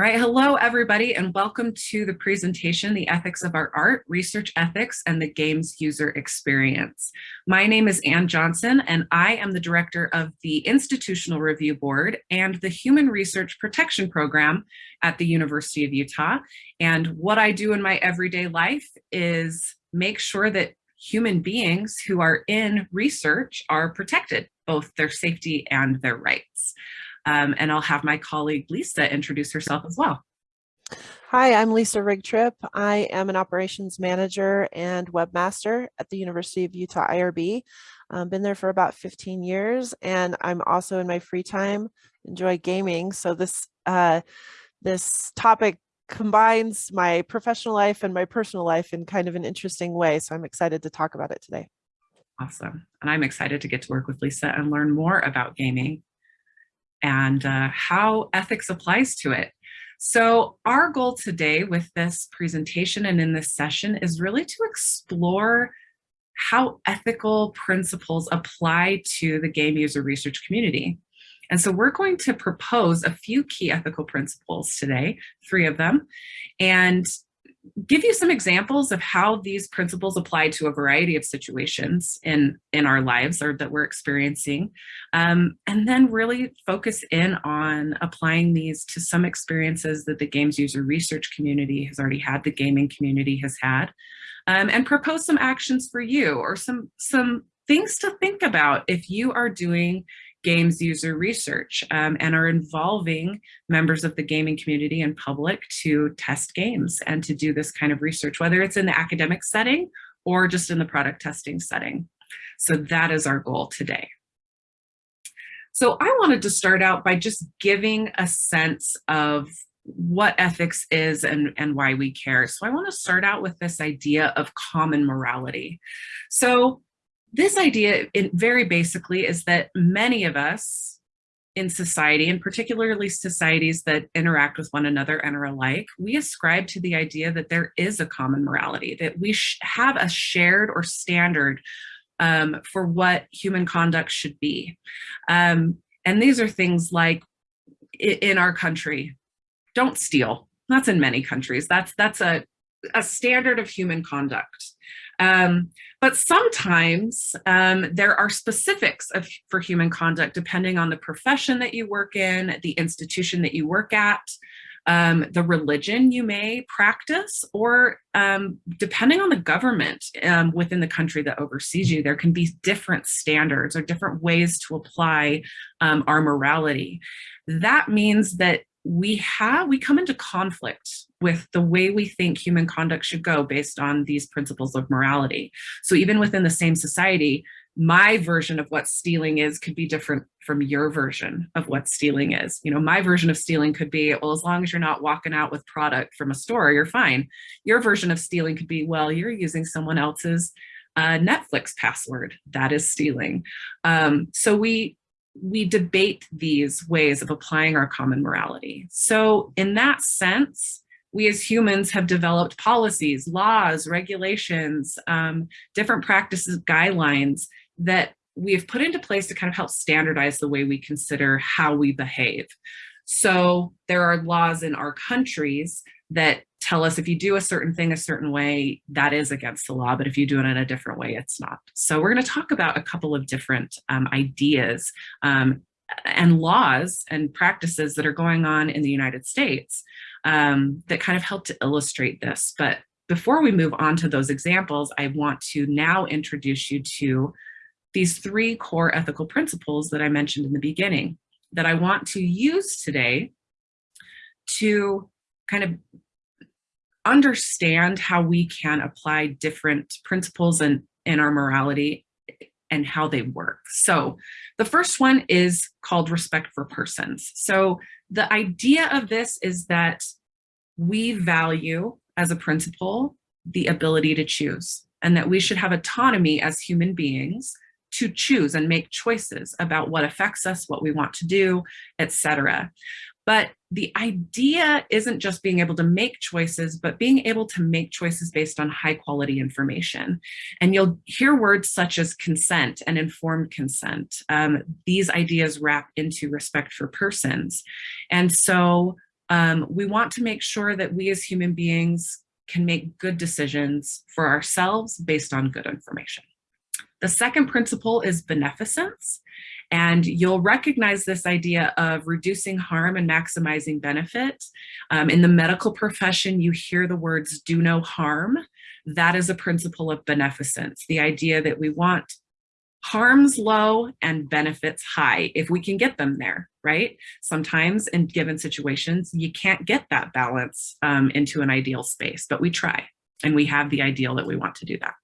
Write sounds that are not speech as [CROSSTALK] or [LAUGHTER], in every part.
All right, hello everybody and welcome to the presentation, The Ethics of Our Art, Research Ethics and the Games User Experience. My name is Ann Johnson and I am the director of the Institutional Review Board and the Human Research Protection Program at the University of Utah. And what I do in my everyday life is make sure that human beings who are in research are protected, both their safety and their rights. Um, and I'll have my colleague Lisa introduce herself as well. Hi, I'm Lisa Rigtrip. I am an operations manager and webmaster at the University of Utah IRB. I've been there for about 15 years and I'm also in my free time enjoy gaming. So this uh, this topic combines my professional life and my personal life in kind of an interesting way. So I'm excited to talk about it today. Awesome. And I'm excited to get to work with Lisa and learn more about gaming and uh, how ethics applies to it. So our goal today with this presentation and in this session is really to explore how ethical principles apply to the game user research community. And so we're going to propose a few key ethical principles today, three of them, and give you some examples of how these principles apply to a variety of situations in, in our lives or that we're experiencing, um, and then really focus in on applying these to some experiences that the games user research community has already had, the gaming community has had, um, and propose some actions for you or some, some things to think about if you are doing games user research um, and are involving members of the gaming community and public to test games and to do this kind of research, whether it's in the academic setting or just in the product testing setting. So that is our goal today. So I wanted to start out by just giving a sense of what ethics is and, and why we care. So I want to start out with this idea of common morality. So this idea, it very basically, is that many of us in society, and particularly societies that interact with one another and are alike, we ascribe to the idea that there is a common morality, that we have a shared or standard um, for what human conduct should be. Um, and these are things like in our country, don't steal. That's in many countries. That's that's a, a standard of human conduct. Um, but sometimes um, there are specifics of, for human conduct depending on the profession that you work in, the institution that you work at, um, the religion you may practice, or um, depending on the government um, within the country that oversees you, there can be different standards or different ways to apply um, our morality. That means that we have, we come into conflict with the way we think human conduct should go based on these principles of morality. So even within the same society, my version of what stealing is could be different from your version of what stealing is. You know, my version of stealing could be, well, as long as you're not walking out with product from a store, you're fine. Your version of stealing could be, well, you're using someone else's uh, Netflix password. That is stealing. Um, so we we debate these ways of applying our common morality. So in that sense, we as humans have developed policies, laws, regulations, um, different practices, guidelines that we have put into place to kind of help standardize the way we consider how we behave. So there are laws in our countries that tell us if you do a certain thing a certain way, that is against the law, but if you do it in a different way, it's not. So we're going to talk about a couple of different um, ideas um, and laws and practices that are going on in the United States um, that kind of help to illustrate this. But before we move on to those examples, I want to now introduce you to these three core ethical principles that I mentioned in the beginning that I want to use today to kind of understand how we can apply different principles and in our morality and how they work. So the first one is called respect for persons. So the idea of this is that we value as a principle the ability to choose and that we should have autonomy as human beings to choose and make choices about what affects us, what we want to do, etc. But the idea isn't just being able to make choices, but being able to make choices based on high quality information. And you'll hear words such as consent and informed consent. Um, these ideas wrap into respect for persons. And so Um, we want to make sure that we as human beings can make good decisions for ourselves based on good information. The second principle is beneficence. And you'll recognize this idea of reducing harm and maximizing benefit. Um, in the medical profession, you hear the words do no harm. That is a principle of beneficence, the idea that we want harms low and benefits high if we can get them there, right? Sometimes in given situations, you can't get that balance um, into an ideal space, but we try and we have the ideal that we want to do that.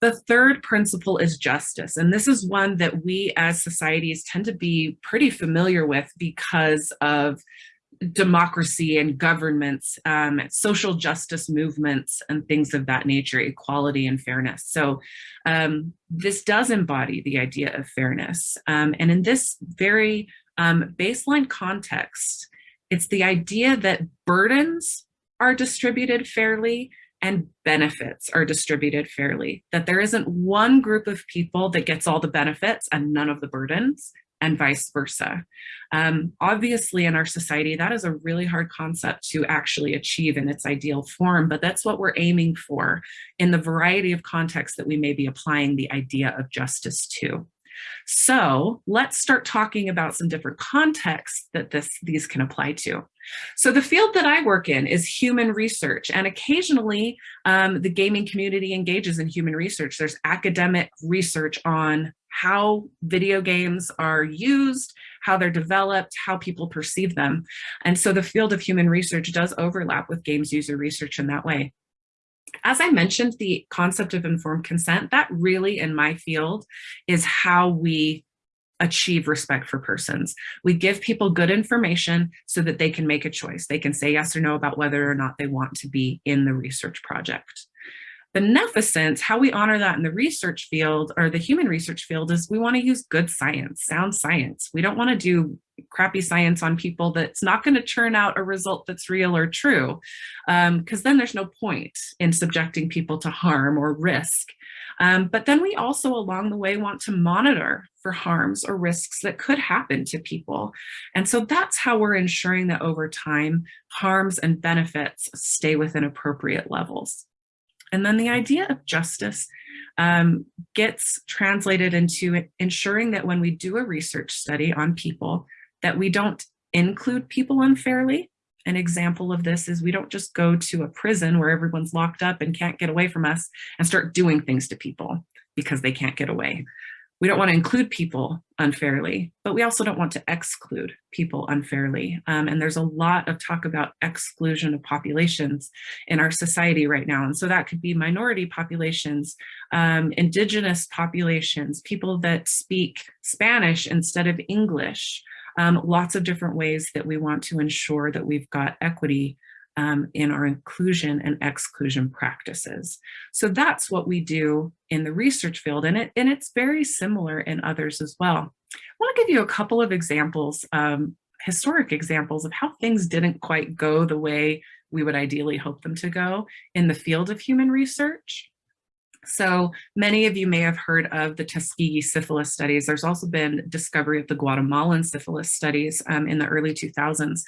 The third principle is justice. And this is one that we as societies tend to be pretty familiar with because of democracy and governments, um, social justice movements and things of that nature, equality and fairness. So um, this does embody the idea of fairness. Um, and in this very um, baseline context, it's the idea that burdens are distributed fairly and benefits are distributed fairly, that there isn't one group of people that gets all the benefits and none of the burdens and vice versa. Um, obviously in our society, that is a really hard concept to actually achieve in its ideal form, but that's what we're aiming for in the variety of contexts that we may be applying the idea of justice to. So let's start talking about some different contexts that this, these can apply to. So the field that I work in is human research and occasionally um, the gaming community engages in human research. There's academic research on how video games are used, how they're developed, how people perceive them. And so the field of human research does overlap with games user research in that way as I mentioned, the concept of informed consent, that really in my field is how we achieve respect for persons. We give people good information so that they can make a choice. They can say yes or no about whether or not they want to be in the research project. The beneficence, how we honor that in the research field or the human research field is we want to use good science, sound science. We don't want to do crappy science on people that's not going to churn out a result that's real or true, because um, then there's no point in subjecting people to harm or risk. Um, but then we also along the way want to monitor for harms or risks that could happen to people. And so that's how we're ensuring that over time, harms and benefits stay within appropriate levels. And then the idea of justice um, gets translated into ensuring that when we do a research study on people, that we don't include people unfairly. An example of this is we don't just go to a prison where everyone's locked up and can't get away from us and start doing things to people because they can't get away. We don't want to include people unfairly, but we also don't want to exclude people unfairly. Um, and there's a lot of talk about exclusion of populations in our society right now. And so that could be minority populations, um, indigenous populations, people that speak Spanish instead of English, um, lots of different ways that we want to ensure that we've got equity um, in our inclusion and exclusion practices. So that's what we do in the research field and, it, and it's very similar in others as well. I want to give you a couple of examples, um, historic examples of how things didn't quite go the way we would ideally hope them to go in the field of human research. So many of you may have heard of the Tuskegee syphilis studies. There's also been discovery of the Guatemalan syphilis studies um, in the early 2000s,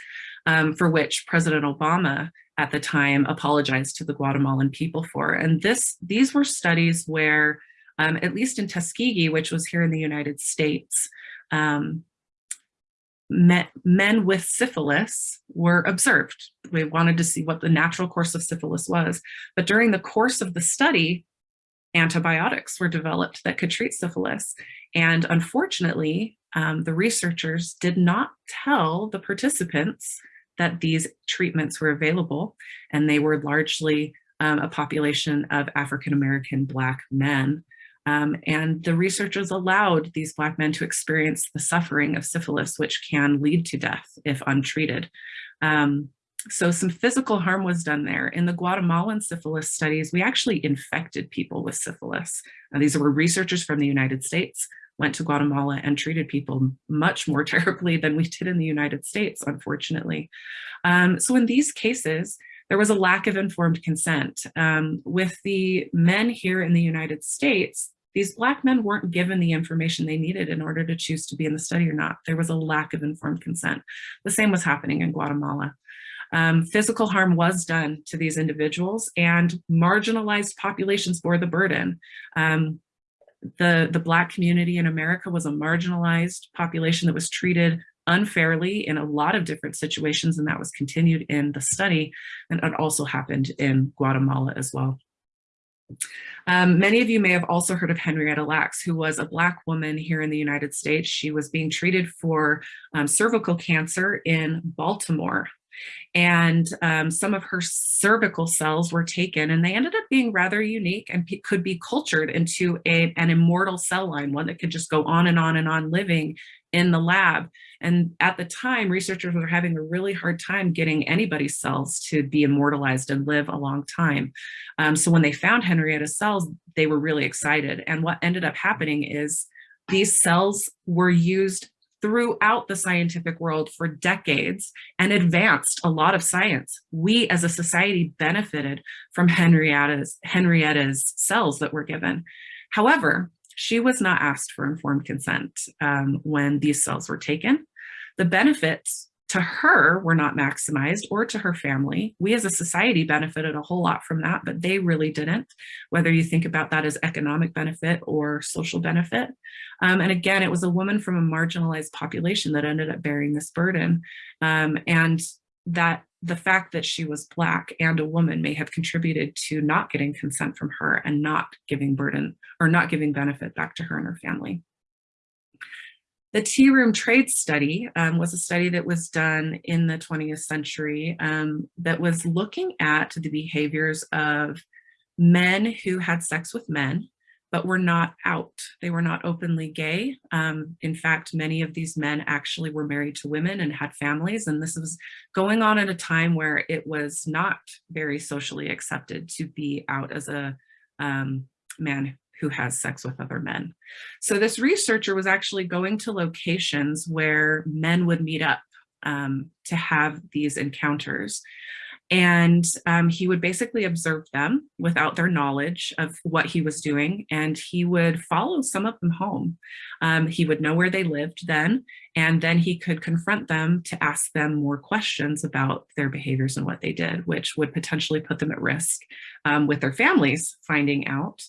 um, for which President Obama at the time apologized to the Guatemalan people for. And this, these were studies where, um, at least in Tuskegee, which was here in the United States, um, men with syphilis were observed. We wanted to see what the natural course of syphilis was. But during the course of the study, antibiotics were developed that could treat syphilis. And unfortunately, um, the researchers did not tell the participants that these treatments were available, and they were largely um, a population of African-American Black men. Um, and the researchers allowed these Black men to experience the suffering of syphilis, which can lead to death if untreated. Um, so some physical harm was done there. In the Guatemalan syphilis studies, we actually infected people with syphilis. Now, these were researchers from the United States, went to Guatemala and treated people much more [LAUGHS] terribly than we did in the United States, unfortunately. Um, so in these cases, there was a lack of informed consent. Um, with the men here in the United States, these Black men weren't given the information they needed in order to choose to be in the study or not. There was a lack of informed consent. The same was happening in Guatemala. Um, physical harm was done to these individuals and marginalized populations bore the burden. Um, the, the Black community in America was a marginalized population that was treated unfairly in a lot of different situations, and that was continued in the study, and it also happened in Guatemala as well. Um, many of you may have also heard of Henrietta Lacks, who was a Black woman here in the United States. She was being treated for um, cervical cancer in Baltimore and um, some of her cervical cells were taken and they ended up being rather unique and could be cultured into a, an immortal cell line, one that could just go on and on and on living in the lab. And at the time, researchers were having a really hard time getting anybody's cells to be immortalized and live a long time. Um, so when they found Henrietta's cells, they were really excited. And what ended up happening is these cells were used throughout the scientific world for decades and advanced a lot of science. We as a society benefited from Henrietta's, Henrietta's cells that were given. However, she was not asked for informed consent um, when these cells were taken. The benefits to her were not maximized or to her family. We as a society benefited a whole lot from that, but they really didn't, whether you think about that as economic benefit or social benefit. Um, and again, it was a woman from a marginalized population that ended up bearing this burden. Um, and that the fact that she was Black and a woman may have contributed to not getting consent from her and not giving burden or not giving benefit back to her and her family. The tea room trade study um, was a study that was done in the 20th century um, that was looking at the behaviors of men who had sex with men, but were not out. They were not openly gay. Um, in fact, many of these men actually were married to women and had families. And this was going on at a time where it was not very socially accepted to be out as a um, man who has sex with other men. So this researcher was actually going to locations where men would meet up um, to have these encounters. And um, he would basically observe them without their knowledge of what he was doing. And he would follow some of them home. Um, he would know where they lived then, and then he could confront them to ask them more questions about their behaviors and what they did, which would potentially put them at risk um, with their families finding out.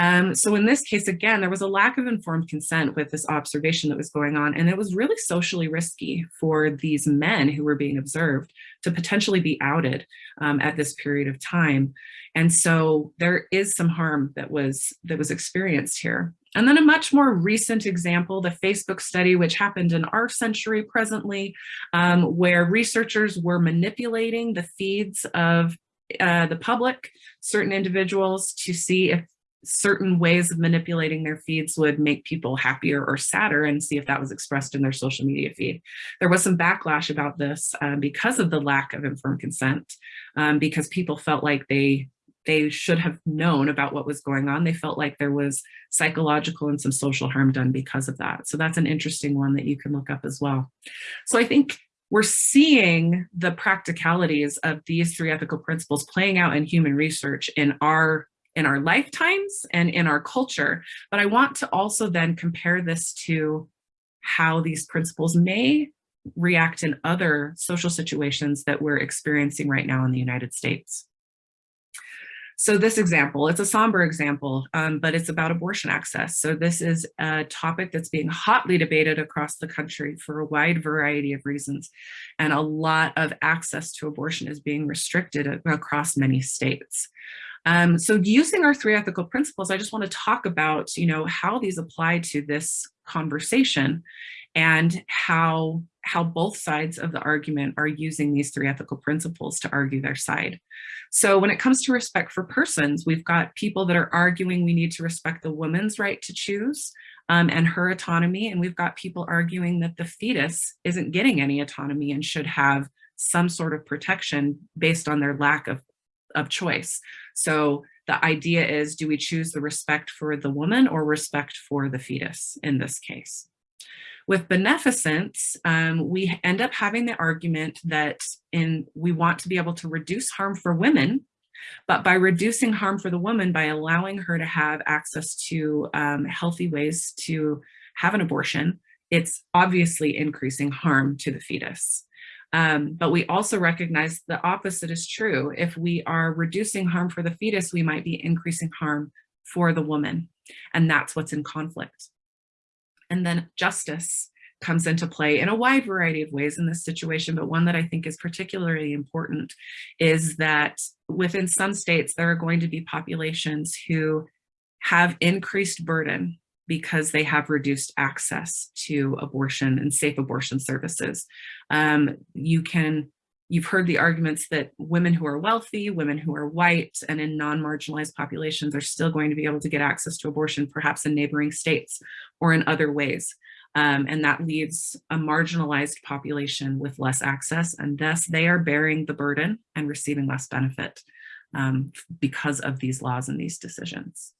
Um, so in this case, again, there was a lack of informed consent with this observation that was going on, and it was really socially risky for these men who were being observed to potentially be outed um, at this period of time. And so there is some harm that was that was experienced here. And then a much more recent example, the Facebook study, which happened in our century presently, um, where researchers were manipulating the feeds of uh, the public, certain individuals to see if certain ways of manipulating their feeds would make people happier or sadder and see if that was expressed in their social media feed. There was some backlash about this um, because of the lack of informed consent, um, because people felt like they they should have known about what was going on. They felt like there was psychological and some social harm done because of that. So that's an interesting one that you can look up as well. So I think we're seeing the practicalities of these three ethical principles playing out in human research in our in our lifetimes and in our culture. But I want to also then compare this to how these principles may react in other social situations that we're experiencing right now in the United States. So this example, it's a somber example, um, but it's about abortion access. So this is a topic that's being hotly debated across the country for a wide variety of reasons. And a lot of access to abortion is being restricted across many states. Um, so using our three ethical principles, I just want to talk about, you know, how these apply to this conversation and how, how both sides of the argument are using these three ethical principles to argue their side. So when it comes to respect for persons, we've got people that are arguing we need to respect the woman's right to choose um, and her autonomy. And we've got people arguing that the fetus isn't getting any autonomy and should have some sort of protection based on their lack of of choice. So the idea is, do we choose the respect for the woman or respect for the fetus in this case? With beneficence, um, we end up having the argument that in we want to be able to reduce harm for women But by reducing harm for the woman, by allowing her to have access to um, healthy ways to have an abortion, it's obviously increasing harm to the fetus. Um, but we also recognize the opposite is true. If we are reducing harm for the fetus, we might be increasing harm for the woman. And that's what's in conflict. And then justice comes into play in a wide variety of ways in this situation, but one that I think is particularly important is that within some states, there are going to be populations who have increased burden because they have reduced access to abortion and safe abortion services. Um, you can, you've heard the arguments that women who are wealthy, women who are white and in non-marginalized populations are still going to be able to get access to abortion, perhaps in neighboring states or in other ways. Um, and that leaves a marginalized population with less access and thus they are bearing the burden and receiving less benefit um, because of these laws and these decisions.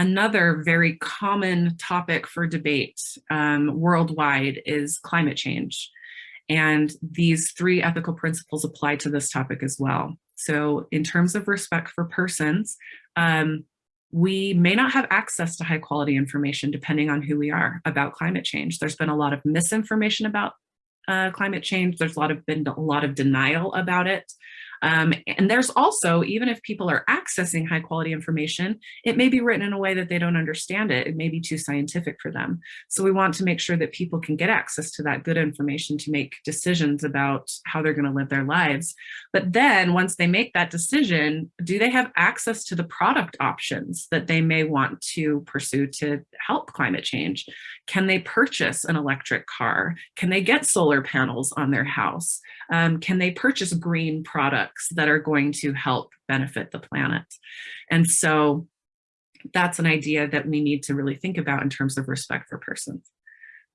Another very common topic for debate um, worldwide is climate change. And these three ethical principles apply to this topic as well. So in terms of respect for persons, um, we may not have access to high quality information depending on who we are about climate change. There's been a lot of misinformation about uh, climate change. There's a lot of been a lot of denial about it. Um, and there's also, even if people are accessing high quality information, it may be written in a way that they don't understand it. It may be too scientific for them. So we want to make sure that people can get access to that good information to make decisions about how they're gonna live their lives. But then once they make that decision, do they have access to the product options that they may want to pursue to help climate change? Can they purchase an electric car? Can they get solar panels on their house? Um, can they purchase green products? that are going to help benefit the planet. And so that's an idea that we need to really think about in terms of respect for persons.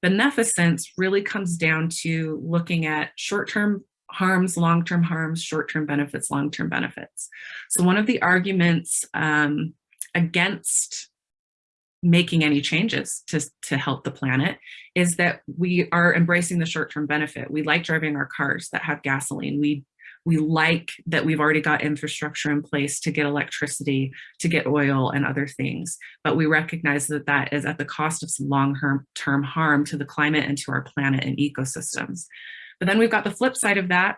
Beneficence really comes down to looking at short-term harms, long-term harms, short-term benefits, long-term benefits. So one of the arguments um, against making any changes to, to help the planet is that we are embracing the short-term benefit. We like driving our cars that have gasoline. We we like that we've already got infrastructure in place to get electricity, to get oil and other things. But we recognize that that is at the cost of some long-term harm to the climate and to our planet and ecosystems. But then we've got the flip side of that,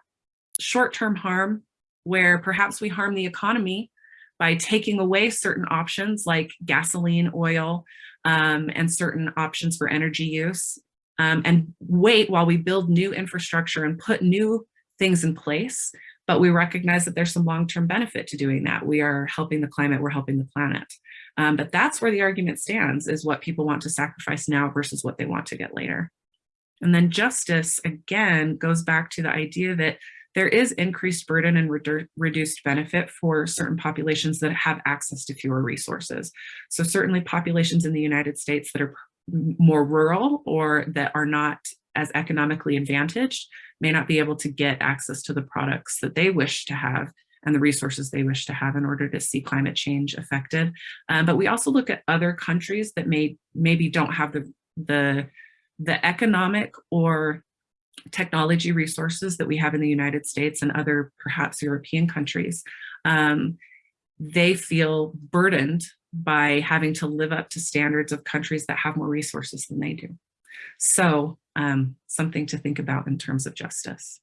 short-term harm, where perhaps we harm the economy by taking away certain options like gasoline, oil, um, and certain options for energy use, um, and wait while we build new infrastructure and put new things in place, but we recognize that there's some long-term benefit to doing that. We are helping the climate, we're helping the planet. Um, but that's where the argument stands is what people want to sacrifice now versus what they want to get later. And then justice, again, goes back to the idea that there is increased burden and redu reduced benefit for certain populations that have access to fewer resources. So certainly populations in the United States that are more rural or that are not as economically advantaged may not be able to get access to the products that they wish to have and the resources they wish to have in order to see climate change affected. Um, but we also look at other countries that may maybe don't have the, the, the economic or technology resources that we have in the United States and other perhaps European countries. Um, they feel burdened by having to live up to standards of countries that have more resources than they do. So um, something to think about in terms of justice.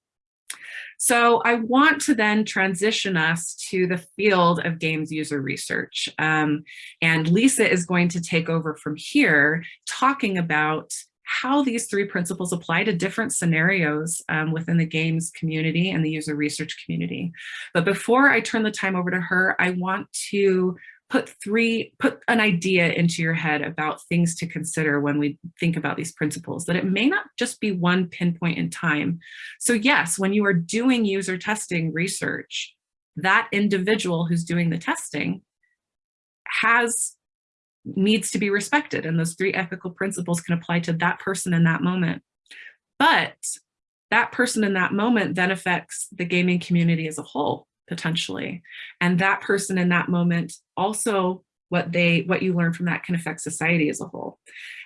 So I want to then transition us to the field of games user research. Um, and Lisa is going to take over from here talking about how these three principles apply to different scenarios um, within the games community and the user research community. But before I turn the time over to her, I want to put three, put an idea into your head about things to consider when we think about these principles, that it may not just be one pinpoint in time. So yes, when you are doing user testing research, that individual who's doing the testing has needs to be respected and those three ethical principles can apply to that person in that moment. But that person in that moment then affects the gaming community as a whole potentially. And that person in that moment also what they what you learn from that can affect society as a whole.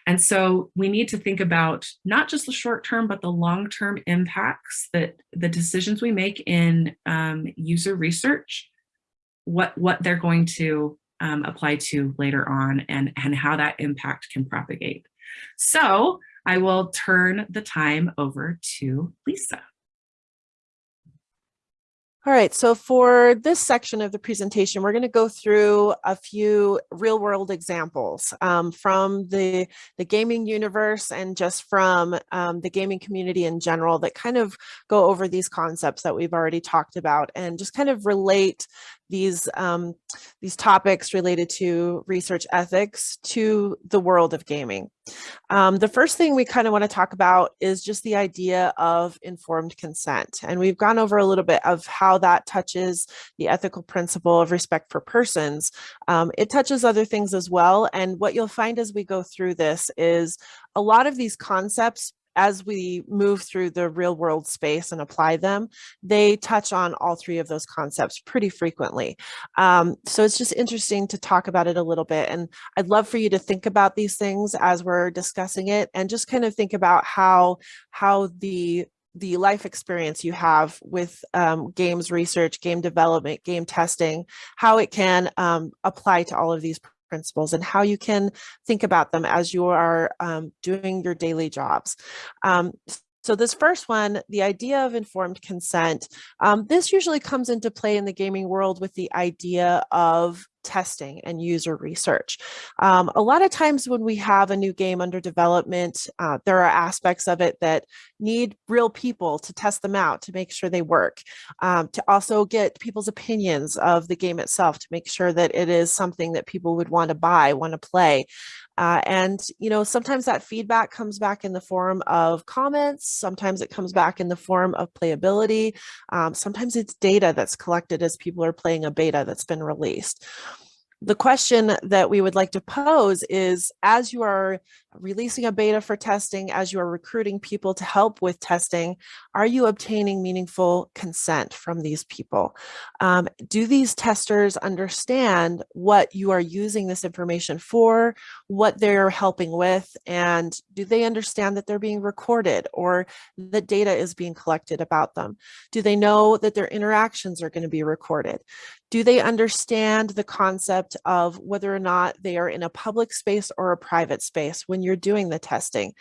And so we need to think about not just the short term, but the long term impacts that the decisions we make in um, user research, what, what they're going to um, apply to later on and, and how that impact can propagate. So I will turn the time over to Lisa. All right, so for this section of the presentation, we're going to go through a few real world examples um, from the, the gaming universe and just from um, the gaming community in general that kind of go over these concepts that we've already talked about and just kind of relate these um, these topics related to research ethics to the world of gaming. Um, the first thing we kind of want to talk about is just the idea of informed consent. And we've gone over a little bit of how that touches the ethical principle of respect for persons. Um, it touches other things as well. And what you'll find as we go through this is a lot of these concepts as we move through the real world space and apply them, they touch on all three of those concepts pretty frequently. Um, so it's just interesting to talk about it a little bit. And I'd love for you to think about these things as we're discussing it and just kind of think about how, how the the life experience you have with um, games research, game development, game testing, how it can um, apply to all of these principles and how you can think about them as you are um, doing your daily jobs. Um, so this first one, the idea of informed consent, um, this usually comes into play in the gaming world with the idea of testing and user research. Um, a lot of times when we have a new game under development, uh, there are aspects of it that need real people to test them out to make sure they work, um, to also get people's opinions of the game itself to make sure that it is something that people would want to buy, want to play. Uh, and, you know, sometimes that feedback comes back in the form of comments. Sometimes it comes back in the form of playability. Um, sometimes it's data that's collected as people are playing a beta that's been released the question that we would like to pose is as you are releasing a beta for testing, as you are recruiting people to help with testing, are you obtaining meaningful consent from these people? Um, do these testers understand what you are using this information for, what they're helping with, and do they understand that they're being recorded or that data is being collected about them? Do they know that their interactions are going to be recorded? Do they understand the concept of whether or not they are in a public space or a private space when you're doing the testing?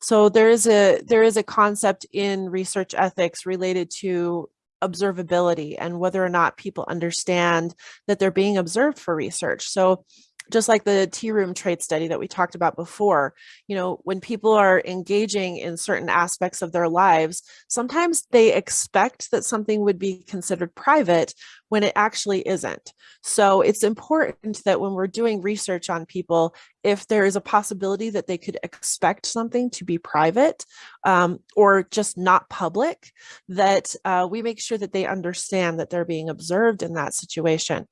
So there is a there is a concept in research ethics related to observability and whether or not people understand that they're being observed for research. So just like the tea room trade study that we talked about before, you know, when people are engaging in certain aspects of their lives, sometimes they expect that something would be considered private when it actually isn't. So it's important that when we're doing research on people, if there is a possibility that they could expect something to be private um, or just not public, that uh, we make sure that they understand that they're being observed in that situation.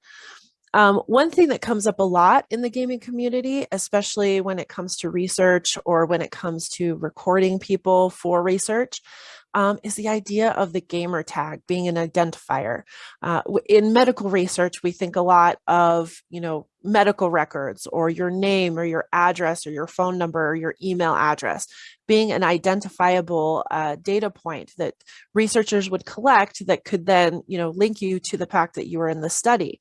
Um, one thing that comes up a lot in the gaming community, especially when it comes to research or when it comes to recording people for research, um, is the idea of the gamer tag being an identifier. Uh, in medical research, we think a lot of, you know, medical records or your name or your address or your phone number or your email address being an identifiable uh, data point that researchers would collect that could then, you know, link you to the fact that you were in the study.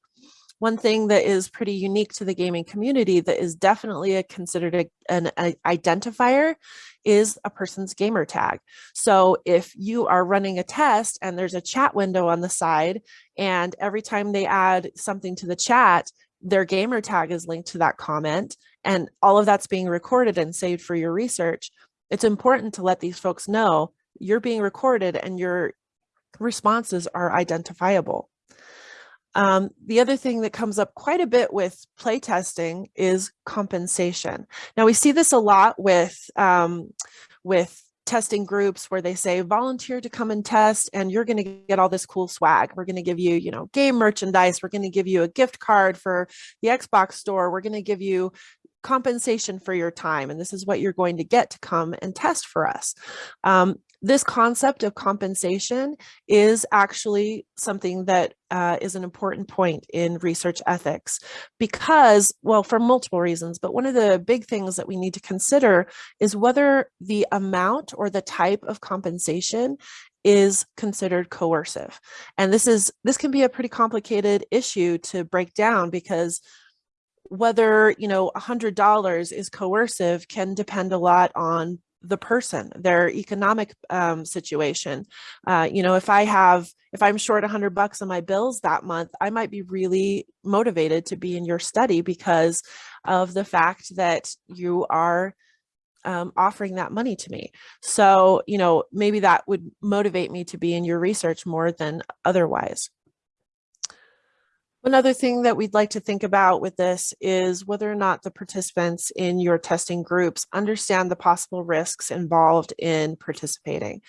One thing that is pretty unique to the gaming community that is definitely a considered a, an a identifier is a person's gamer tag. So if you are running a test and there's a chat window on the side and every time they add something to the chat, their gamer tag is linked to that comment and all of that's being recorded and saved for your research, it's important to let these folks know you're being recorded and your responses are identifiable. Um, the other thing that comes up quite a bit with playtesting is compensation. Now we see this a lot with, um, with testing groups where they say volunteer to come and test and you're going to get all this cool swag. We're going to give you, you know, game merchandise. We're going to give you a gift card for the Xbox store. We're going to give you compensation for your time. And this is what you're going to get to come and test for us. Um, this concept of compensation is actually something that uh, is an important point in research ethics because, well, for multiple reasons, but one of the big things that we need to consider is whether the amount or the type of compensation is considered coercive. And this is this can be a pretty complicated issue to break down because whether, you know, $100 is coercive can depend a lot on the person, their economic um, situation. Uh, you know, if I have, if I'm short 100 bucks on my bills that month, I might be really motivated to be in your study because of the fact that you are um, offering that money to me. So, you know, maybe that would motivate me to be in your research more than otherwise. Another thing that we'd like to think about with this is whether or not the participants in your testing groups understand the possible risks involved in participating.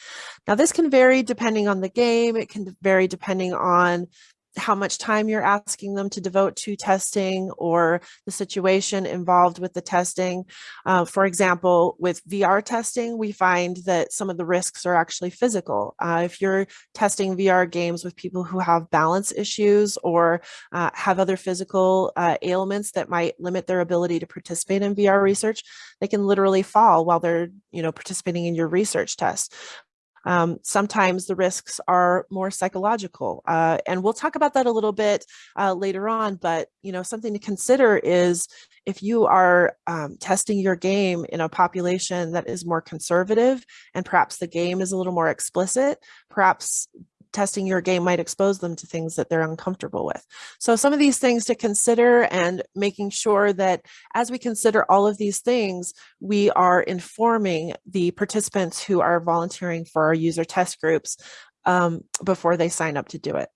Now this can vary depending on the game, it can vary depending on how much time you're asking them to devote to testing or the situation involved with the testing. Uh, for example, with VR testing, we find that some of the risks are actually physical. Uh, if you're testing VR games with people who have balance issues or uh, have other physical uh, ailments that might limit their ability to participate in VR research, they can literally fall while they're you know, participating in your research test. Um, sometimes the risks are more psychological, uh, and we'll talk about that a little bit uh, later on, but you know, something to consider is if you are um, testing your game in a population that is more conservative and perhaps the game is a little more explicit, perhaps testing your game might expose them to things that they're uncomfortable with. So some of these things to consider and making sure that as we consider all of these things, we are informing the participants who are volunteering for our user test groups um, before they sign up to do it.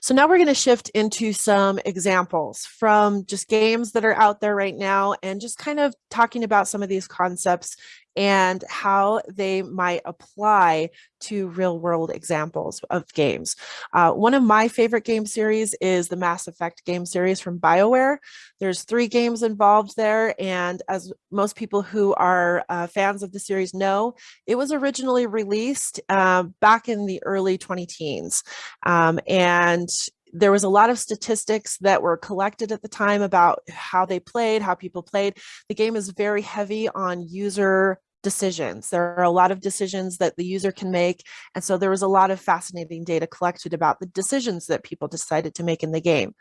So now we're going to shift into some examples from just games that are out there right now and just kind of talking about some of these concepts and how they might apply to real world examples of games. Uh, one of my favorite game series is the Mass Effect game series from BioWare. There's three games involved there. And as most people who are uh, fans of the series know, it was originally released uh, back in the early 20 teens. Um, and there was a lot of statistics that were collected at the time about how they played, how people played. The game is very heavy on user decisions. There are a lot of decisions that the user can make. And so there was a lot of fascinating data collected about the decisions that people decided to make in the game.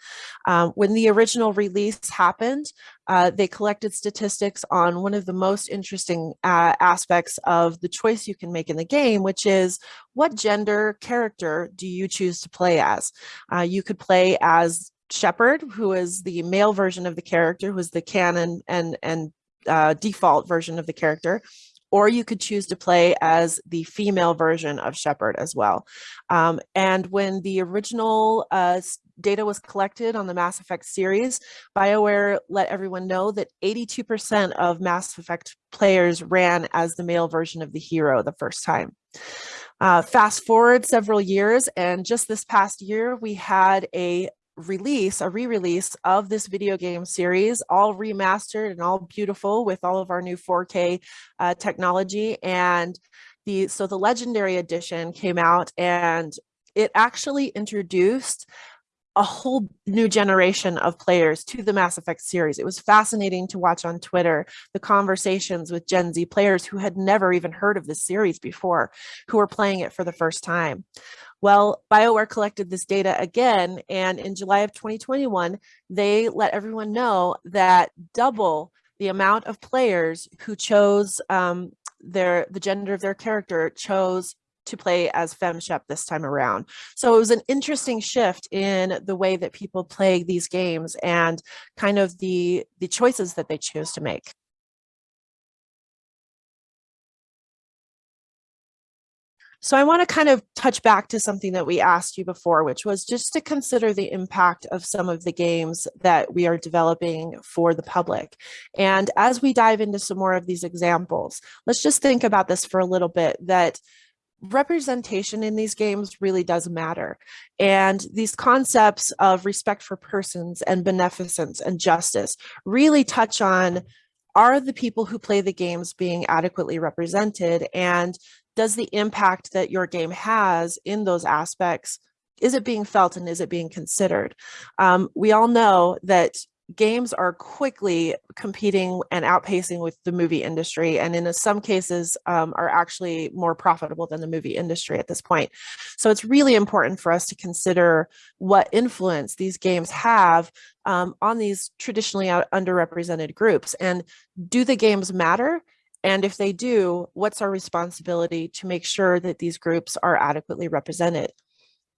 Um, when the original release happened, uh, they collected statistics on one of the most interesting uh, aspects of the choice you can make in the game, which is what gender character do you choose to play as? Uh, you could play as Shepard, who is the male version of the character, who is the canon and, and uh, default version of the character or you could choose to play as the female version of Shepard as well. Um, and when the original uh, data was collected on the Mass Effect series, BioWare let everyone know that 82% of Mass Effect players ran as the male version of the hero the first time. Uh, fast forward several years, and just this past year, we had a release, a re-release of this video game series, all remastered and all beautiful with all of our new 4K uh, technology. And the so the Legendary Edition came out and it actually introduced a whole new generation of players to the Mass Effect series. It was fascinating to watch on Twitter, the conversations with Gen Z players who had never even heard of this series before, who were playing it for the first time. Well, BioWare collected this data again, and in July of 2021, they let everyone know that double the amount of players who chose um, their the gender of their character chose to play as FemShep this time around. So it was an interesting shift in the way that people play these games and kind of the, the choices that they choose to make. So I want to kind of touch back to something that we asked you before, which was just to consider the impact of some of the games that we are developing for the public. And as we dive into some more of these examples, let's just think about this for a little bit, that representation in these games really does matter. And these concepts of respect for persons and beneficence and justice really touch on are the people who play the games being adequately represented? And does the impact that your game has in those aspects, is it being felt and is it being considered? Um, we all know that games are quickly competing and outpacing with the movie industry and in some cases um, are actually more profitable than the movie industry at this point. So it's really important for us to consider what influence these games have um, on these traditionally underrepresented groups and do the games matter? And if they do, what's our responsibility to make sure that these groups are adequately represented?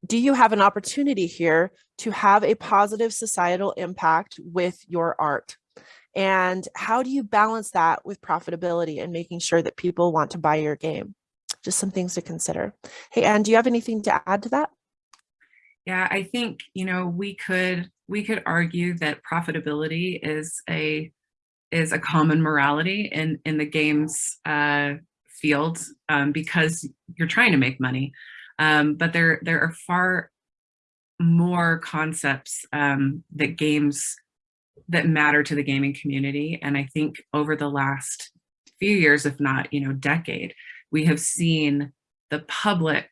do you have an opportunity here to have a positive societal impact with your art? And how do you balance that with profitability and making sure that people want to buy your game? Just some things to consider. Hey, Anne, do you have anything to add to that? Yeah, I think, you know, we could we could argue that profitability is a is a common morality in in the games uh, field um, because you're trying to make money. Um, but there, there are far more concepts um, that games that matter to the gaming community. And I think over the last few years, if not, you know, decade, we have seen the public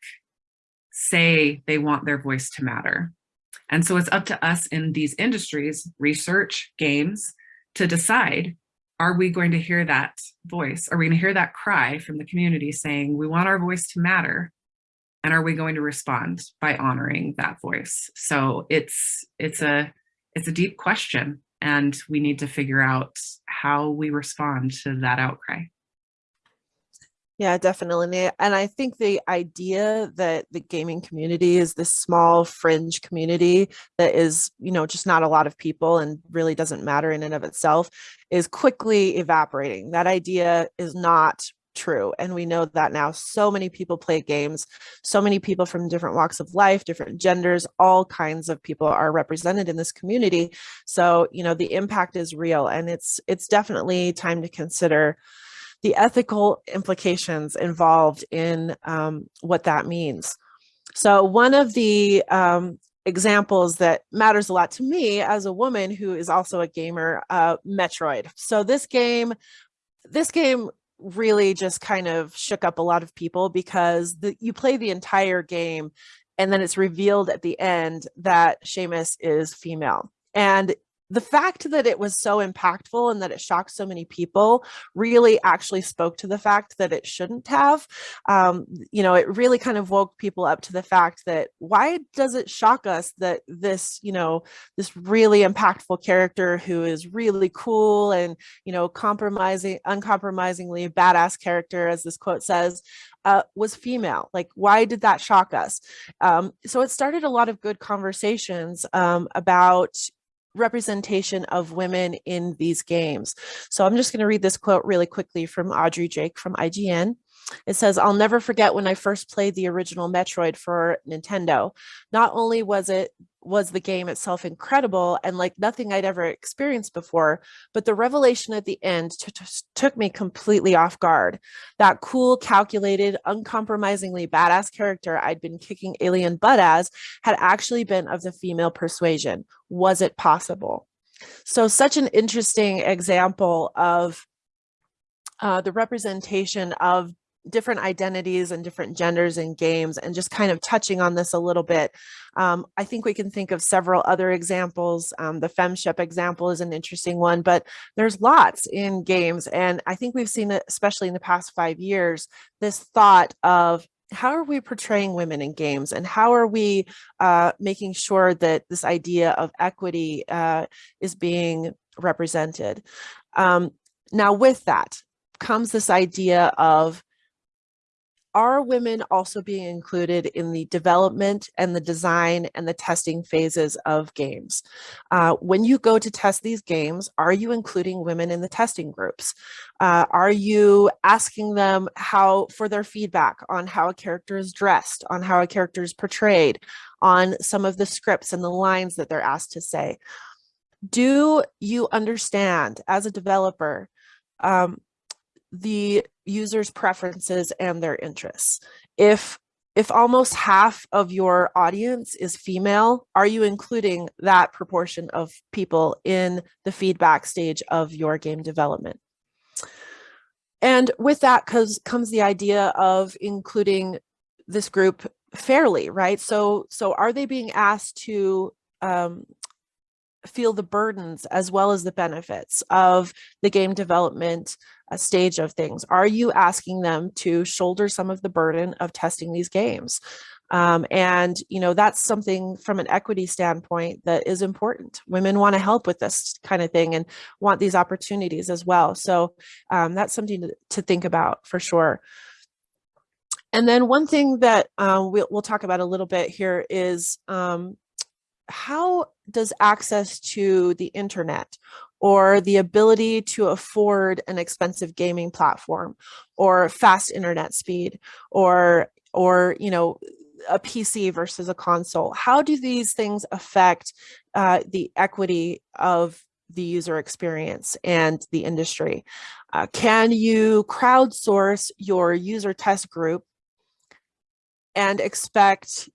say they want their voice to matter. And so it's up to us in these industries, research, games, to decide, are we going to hear that voice? Are we going to hear that cry from the community saying, we want our voice to matter? and are we going to respond by honoring that voice so it's it's a it's a deep question and we need to figure out how we respond to that outcry yeah, definitely. And I think the idea that the gaming community is this small fringe community that is, you know, just not a lot of people and really doesn't matter in and of itself is quickly evaporating. That idea is not true. And we know that now so many people play games, so many people from different walks of life, different genders, all kinds of people are represented in this community. So, you know, the impact is real and it's it's definitely time to consider the ethical implications involved in um, what that means. So one of the um, examples that matters a lot to me as a woman who is also a gamer, uh, Metroid. So this game, this game really just kind of shook up a lot of people because the, you play the entire game and then it's revealed at the end that Samus is female. And the fact that it was so impactful and that it shocked so many people really actually spoke to the fact that it shouldn't have. Um, you know, it really kind of woke people up to the fact that why does it shock us that this, you know, this really impactful character who is really cool and, you know, compromising, uncompromisingly badass character, as this quote says, uh, was female. Like, why did that shock us? Um, so it started a lot of good conversations um, about, representation of women in these games. So I'm just going to read this quote really quickly from Audrey Drake from IGN. It says, I'll never forget when I first played the original Metroid for Nintendo. Not only was it was the game itself incredible and like nothing I'd ever experienced before, but the revelation at the end took me completely off guard. That cool, calculated, uncompromisingly badass character I'd been kicking alien butt as had actually been of the female persuasion. Was it possible? So such an interesting example of uh, the representation of different identities and different genders in games and just kind of touching on this a little bit. Um, I think we can think of several other examples. Um, the femship example is an interesting one, but there's lots in games. And I think we've seen especially in the past five years, this thought of how are we portraying women in games and how are we uh, making sure that this idea of equity uh, is being represented? Um, now with that comes this idea of are women also being included in the development and the design and the testing phases of games? Uh, when you go to test these games, are you including women in the testing groups? Uh, are you asking them how for their feedback on how a character is dressed, on how a character is portrayed, on some of the scripts and the lines that they're asked to say? Do you understand as a developer um, the user's preferences and their interests. If if almost half of your audience is female, are you including that proportion of people in the feedback stage of your game development? And with that comes, comes the idea of including this group fairly, right? So, so are they being asked to um, feel the burdens as well as the benefits of the game development stage of things? Are you asking them to shoulder some of the burden of testing these games? Um, and, you know, that's something from an equity standpoint that is important. Women want to help with this kind of thing and want these opportunities as well. So um, that's something to, to think about for sure. And then one thing that um, we'll, we'll, talk about a little bit here is um, how does access to the internet or the ability to afford an expensive gaming platform or fast internet speed or or you know a PC versus a console. How do these things affect uh, the equity of the user experience and the industry? Uh, can you crowdsource your user test group and expect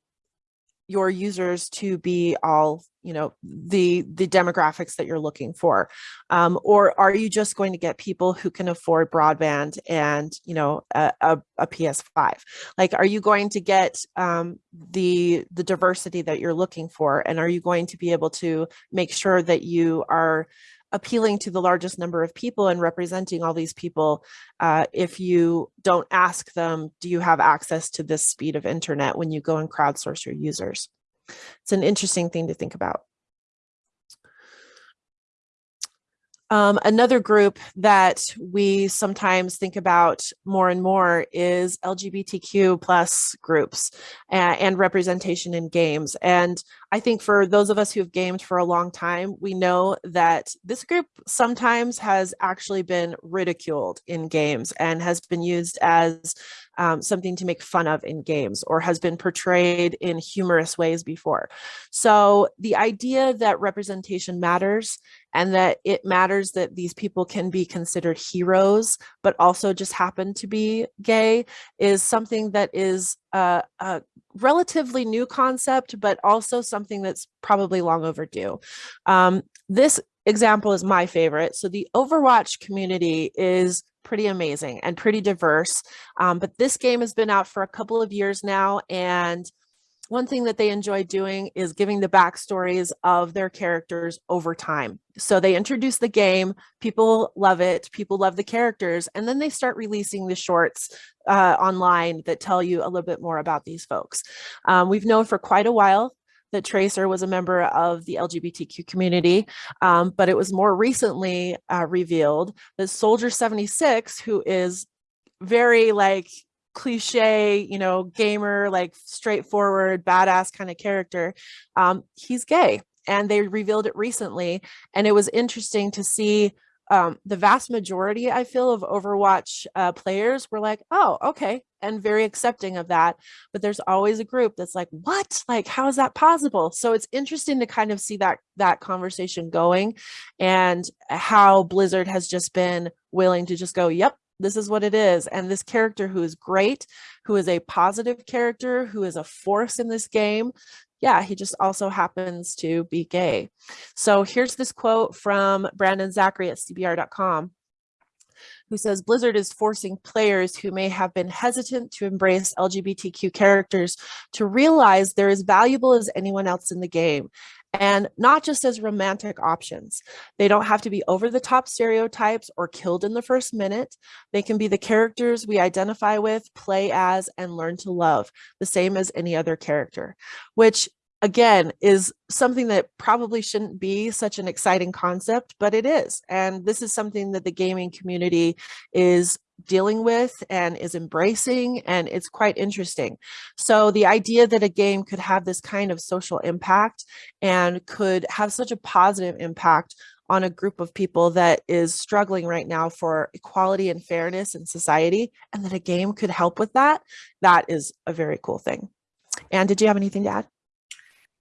your users to be all you know the the demographics that you're looking for um, or are you just going to get people who can afford broadband and you know a, a, a ps5 like are you going to get um, the the diversity that you're looking for and are you going to be able to make sure that you are appealing to the largest number of people and representing all these people uh, if you don't ask them, do you have access to this speed of internet when you go and crowdsource your users? It's an interesting thing to think about. Um, another group that we sometimes think about more and more is LGBTQ plus groups and, and, representation in games. And I think for those of us who have gamed for a long time, we know that this group sometimes has actually been ridiculed in games and has been used as um, something to make fun of in games or has been portrayed in humorous ways before. So the idea that representation matters and that it matters that these people can be considered heroes, but also just happen to be gay is something that is a, a relatively new concept, but also something that's probably long overdue. Um, this example is my favorite. So the Overwatch community is pretty amazing and pretty diverse. Um, but this game has been out for a couple of years now. And one thing that they enjoy doing is giving the backstories of their characters over time. So they introduce the game, people love it, people love the characters, and then they start releasing the shorts uh, online that tell you a little bit more about these folks. Um, we've known for quite a while that Tracer was a member of the LGBTQ community, um, but it was more recently uh, revealed that Soldier 76, who is very like cliche, you know, gamer, like straightforward, badass kind of character, um, he's gay. And they revealed it recently. And it was interesting to see um, the vast majority, I feel, of Overwatch uh, players were like, oh, okay, and very accepting of that. But there's always a group that's like, what? Like, how is that possible? So it's interesting to kind of see that that conversation going and how Blizzard has just been willing to just go, yep, this is what it is. And this character who is great, who is a positive character, who is a force in this game, yeah, he just also happens to be gay. So here's this quote from Brandon Zachary at CBR.com who says Blizzard is forcing players who may have been hesitant to embrace LGBTQ characters to realize they're as valuable as anyone else in the game and not just as romantic options. They don't have to be over the top stereotypes or killed in the first minute. They can be the characters we identify with, play as, and learn to love, the same as any other character, which again is something that probably shouldn't be such an exciting concept, but it is. And this is something that the gaming community is dealing with and is embracing and it's quite interesting. So the idea that a game could have this kind of social impact and could have such a positive impact on a group of people that is struggling right now for equality and fairness in society and that a game could help with that, that is a very cool thing. And did you have anything to add?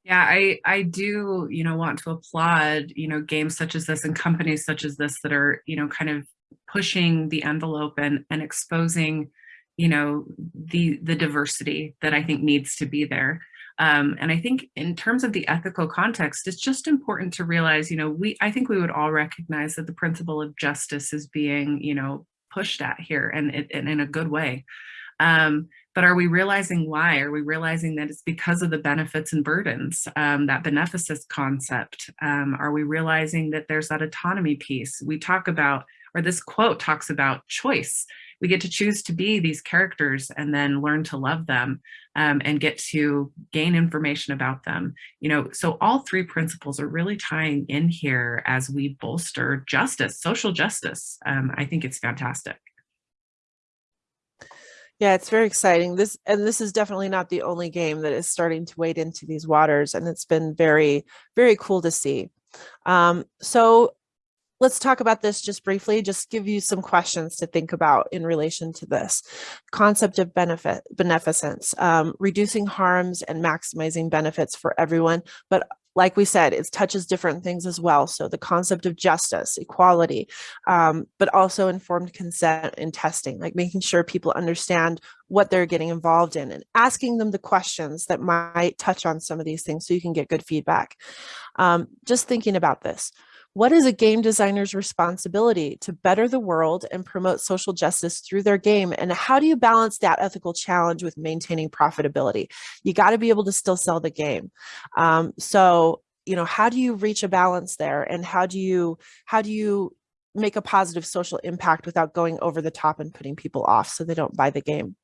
Yeah, I, I do, you know, want to applaud, you know, games such as this and companies such as this that are, you know, kind of pushing the envelope and, and exposing, you know, the, the diversity that I think needs to be there. Um, and I think in terms of the ethical context, it's just important to realize, you know, we I think we would all recognize that the principle of justice is being, you know, pushed at here and, and in a good way. Um, but are we realizing why? Are we realizing that it's because of the benefits and burdens, um, that beneficence concept? Um, are we realizing that there's that autonomy piece? We talk about, or this quote talks about choice. We get to choose to be these characters and then learn to love them um, and get to gain information about them. You know, so all three principles are really tying in here as we bolster justice, social justice. Um, I think it's fantastic. Yeah, it's very exciting. This and this is definitely not the only game that is starting to wade into these waters, and it's been very, very cool to see. Um, so let's talk about this just briefly, just give you some questions to think about in relation to this concept of benefit, beneficence, um, reducing harms and maximizing benefits for everyone, but like we said, it touches different things as well. So the concept of justice, equality, um, but also informed consent in testing, like making sure people understand what they're getting involved in and asking them the questions that might touch on some of these things so you can get good feedback. Um, just thinking about this. What is a game designer's responsibility to better the world and promote social justice through their game? And how do you balance that ethical challenge with maintaining profitability? You got to be able to still sell the game. Um, so, you know, how do you reach a balance there? And how do you, how do you make a positive social impact without going over the top and putting people off so they don't buy the game?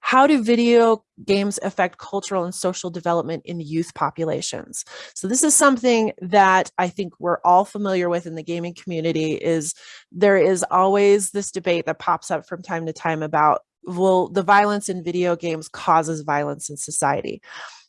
How do video games affect cultural and social development in youth populations? So this is something that I think we're all familiar with in the gaming community is there is always this debate that pops up from time to time about, well, the violence in video games causes violence in society.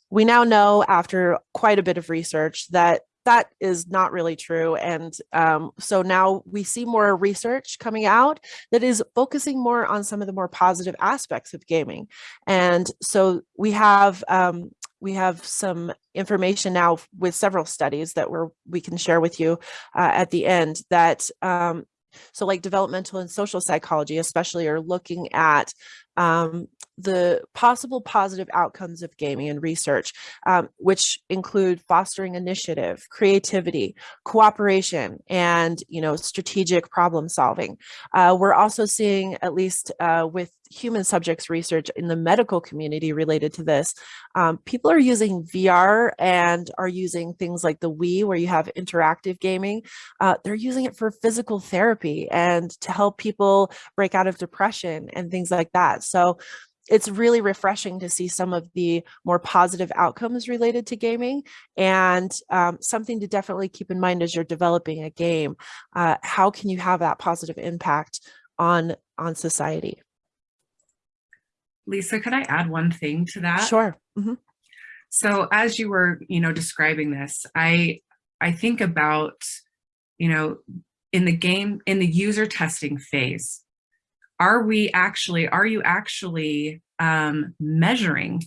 We now know after quite a bit of research that that is not really true. And um, so now we see more research coming out that is focusing more on some of the more positive aspects of gaming. And so we have um, we have some information now with several studies that we're, we can share with you uh, at the end that um, so like developmental and social psychology especially are looking at um, the possible positive outcomes of gaming and research, um, which include fostering initiative, creativity, cooperation, and you know strategic problem solving. Uh, we're also seeing, at least uh, with human subjects research in the medical community related to this, um, people are using VR and are using things like the Wii where you have interactive gaming. Uh, they're using it for physical therapy and to help people break out of depression and things like that. So it's really refreshing to see some of the more positive outcomes related to gaming and um, something to definitely keep in mind as you're developing a game. Uh, how can you have that positive impact on, on society? Lisa, could I add one thing to that? Sure. Mm -hmm. So as you were, you know, describing this, I, I think about, you know, in the game, in the user testing phase, are we actually, are you actually um, measuring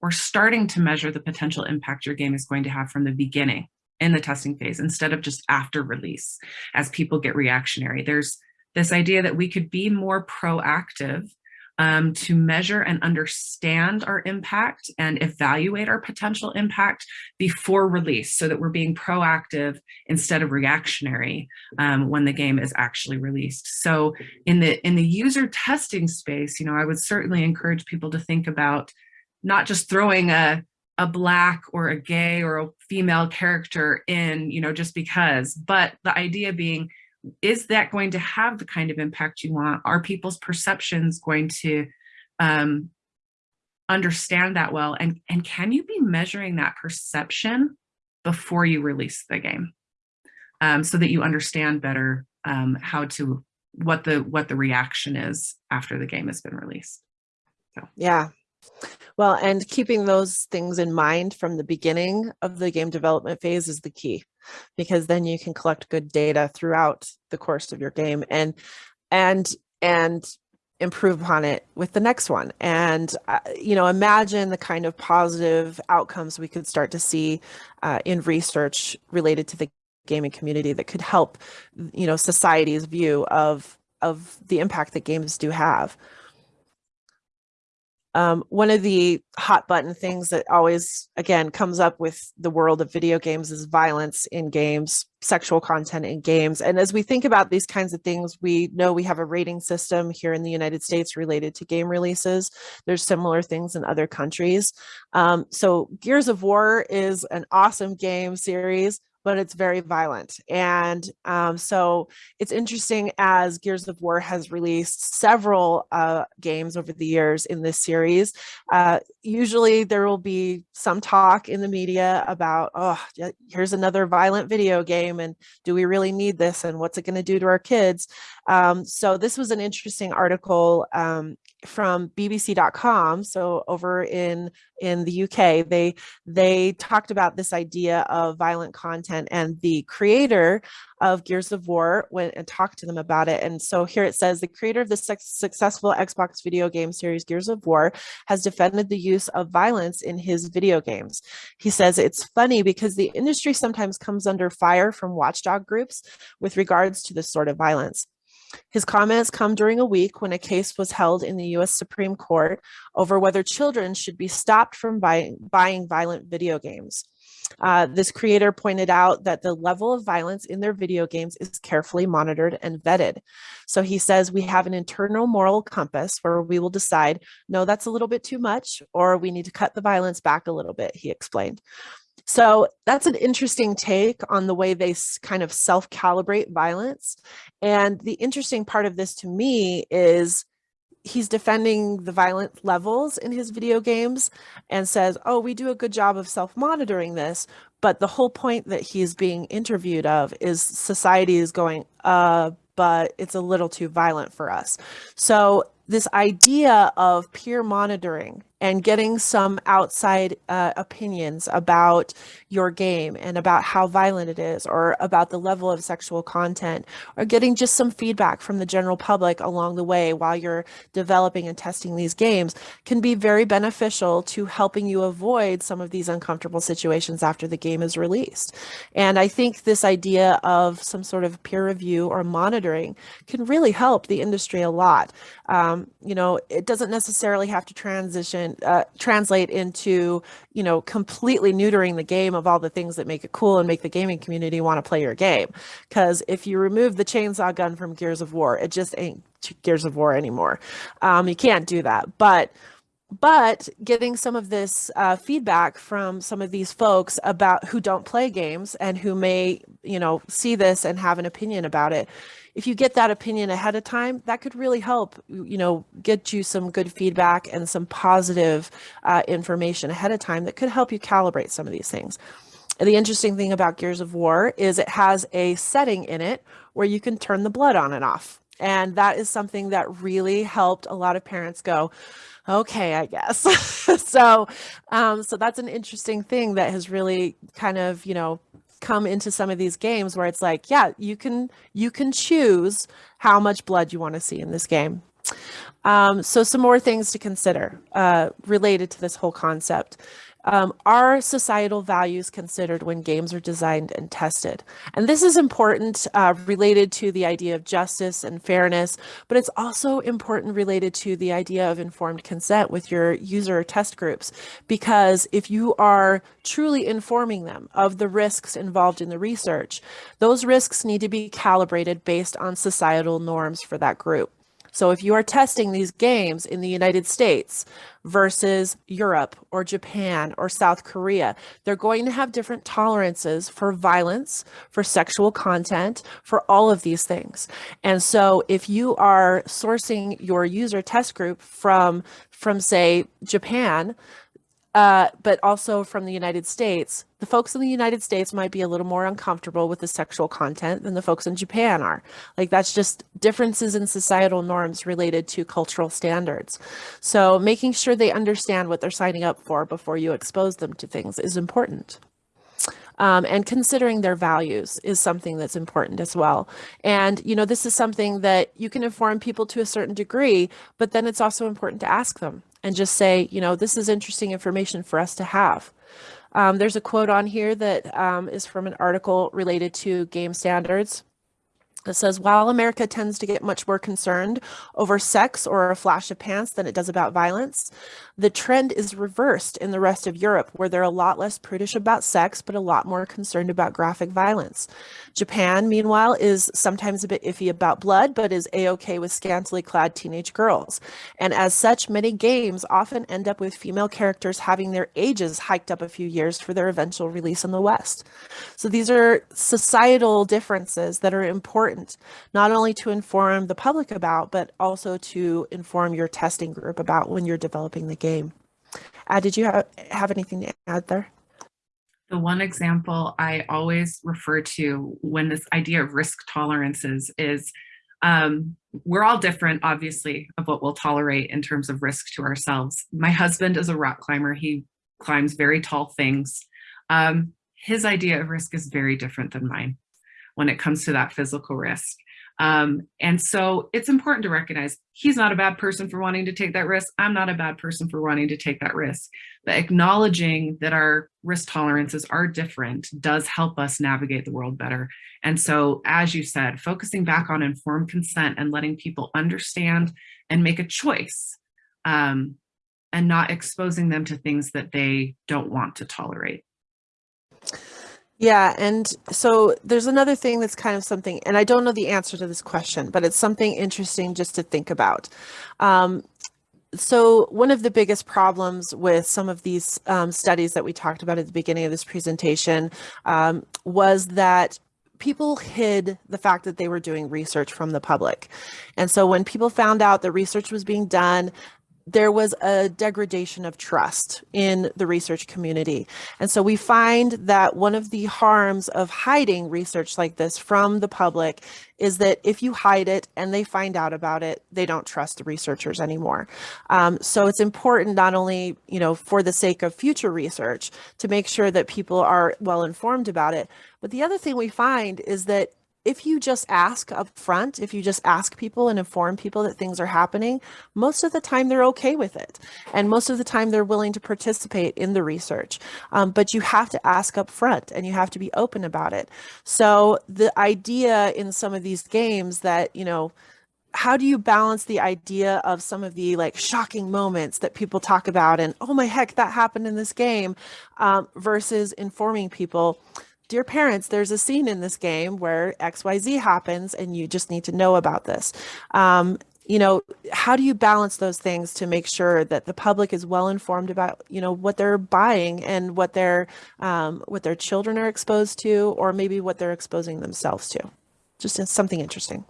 or starting to measure the potential impact your game is going to have from the beginning in the testing phase instead of just after release as people get reactionary. There's this idea that we could be more proactive um, to measure and understand our impact and evaluate our potential impact before release so that we're being proactive instead of reactionary um, when the game is actually released. So in the in the user testing space, you know, I would certainly encourage people to think about not just throwing a a black or a gay or a female character in, you know, just because, but the idea being is that going to have the kind of impact you want? Are people's perceptions going to um, understand that well? And, and can you be measuring that perception before you release the game um, so that you understand better um, how to, what the, what the reaction is after the game has been released? So. Yeah, well, and keeping those things in mind from the beginning of the game development phase is the key, because then you can collect good data throughout the course of your game and and and improve upon it with the next one. And, uh, you know, imagine the kind of positive outcomes we could start to see uh, in research related to the gaming community that could help, you know, society's view of of the impact that games do have. Um, one of the hot button things that always, again, comes up with the world of video games is violence in games, sexual content in games. And as we think about these kinds of things, we know we have a rating system here in the United States related to game releases. There's similar things in other countries. Um, so Gears of War is an awesome game series but it's very violent. And um, so it's interesting as Gears of War has released several uh, games over the years in this series. Uh, usually there will be some talk in the media about, oh, here's another violent video game and do we really need this and what's it going to do to our kids? Um, so this was an interesting article um, from bbc.com so over in in the uk they they talked about this idea of violent content and the creator of gears of war went and talked to them about it and so here it says the creator of the successful xbox video game series gears of war has defended the use of violence in his video games he says it's funny because the industry sometimes comes under fire from watchdog groups with regards to this sort of violence his comments come during a week when a case was held in the U.S. Supreme Court over whether children should be stopped from buying, buying violent video games. Uh, this creator pointed out that the level of violence in their video games is carefully monitored and vetted. So he says we have an internal moral compass where we will decide, no, that's a little bit too much, or we need to cut the violence back a little bit, he explained. So that's an interesting take on the way they kind of self-calibrate violence. And the interesting part of this to me is he's defending the violent levels in his video games and says, oh, we do a good job of self-monitoring this. But the whole point that he's being interviewed of is society is going, uh, but it's a little too violent for us. So this idea of peer monitoring and getting some outside uh, opinions about your game and about how violent it is or about the level of sexual content or getting just some feedback from the general public along the way while you're developing and testing these games can be very beneficial to helping you avoid some of these uncomfortable situations after the game is released. And I think this idea of some sort of peer review or monitoring can really help the industry a lot. Um, you know, it doesn't necessarily have to transition uh, translate into, you know, completely neutering the game of all the things that make it cool and make the gaming community want to play your game. Because if you remove the chainsaw gun from Gears of War, it just ain't Gears of War anymore. Um, you can't do that. But but getting some of this uh, feedback from some of these folks about who don't play games and who may, you know, see this and have an opinion about it if you get that opinion ahead of time, that could really help, you know, get you some good feedback and some positive uh, information ahead of time that could help you calibrate some of these things. And the interesting thing about Gears of War is it has a setting in it where you can turn the blood on and off. And that is something that really helped a lot of parents go, okay, I guess. [LAUGHS] so, um, so that's an interesting thing that has really kind of, you know, come into some of these games where it's like, yeah, you can you can choose how much blood you want to see in this game. Um, so some more things to consider uh, related to this whole concept. Um, are societal values considered when games are designed and tested? And this is important uh, related to the idea of justice and fairness, but it's also important related to the idea of informed consent with your user test groups. Because if you are truly informing them of the risks involved in the research, those risks need to be calibrated based on societal norms for that group. So if you are testing these games in the United States versus Europe or Japan or South Korea, they're going to have different tolerances for violence, for sexual content, for all of these things. And so if you are sourcing your user test group from, from say, Japan, uh, but also from the United States, the folks in the United States might be a little more uncomfortable with the sexual content than the folks in Japan are. Like that's just differences in societal norms related to cultural standards. So making sure they understand what they're signing up for before you expose them to things is important. Um, and considering their values is something that's important as well. And, you know, this is something that you can inform people to a certain degree, but then it's also important to ask them and just say, you know, this is interesting information for us to have. Um, there's a quote on here that um, is from an article related to game standards. It says, while America tends to get much more concerned over sex or a flash of pants than it does about violence, the trend is reversed in the rest of Europe, where they're a lot less prudish about sex, but a lot more concerned about graphic violence. Japan, meanwhile, is sometimes a bit iffy about blood, but is a-okay with scantily clad teenage girls. And as such, many games often end up with female characters having their ages hiked up a few years for their eventual release in the West. So these are societal differences that are important important, not only to inform the public about, but also to inform your testing group about when you're developing the game. Uh, did you have, have anything to add there? The one example I always refer to when this idea of risk tolerances is um, we're all different, obviously, of what we'll tolerate in terms of risk to ourselves. My husband is a rock climber. He climbs very tall things. Um, his idea of risk is very different than mine when it comes to that physical risk. Um, and so it's important to recognize he's not a bad person for wanting to take that risk. I'm not a bad person for wanting to take that risk. But acknowledging that our risk tolerances are different does help us navigate the world better. And so, as you said, focusing back on informed consent and letting people understand and make a choice um, and not exposing them to things that they don't want to tolerate. Yeah, and so there's another thing that's kind of something, and I don't know the answer to this question, but it's something interesting just to think about. Um, so one of the biggest problems with some of these um, studies that we talked about at the beginning of this presentation um, was that people hid the fact that they were doing research from the public. And so when people found out that research was being done, there was a degradation of trust in the research community. And so we find that one of the harms of hiding research like this from the public is that if you hide it and they find out about it, they don't trust the researchers anymore. Um, so it's important not only, you know, for the sake of future research to make sure that people are well informed about it. But the other thing we find is that if you just ask up front, if you just ask people and inform people that things are happening, most of the time they're okay with it. And most of the time they're willing to participate in the research. Um, but you have to ask up front and you have to be open about it. So the idea in some of these games that, you know, how do you balance the idea of some of the like shocking moments that people talk about and oh my heck that happened in this game um, versus informing people dear parents, there's a scene in this game where XYZ happens and you just need to know about this. Um, you know, how do you balance those things to make sure that the public is well informed about, you know, what they're buying and what their um, what their children are exposed to, or maybe what they're exposing themselves to? Just something interesting.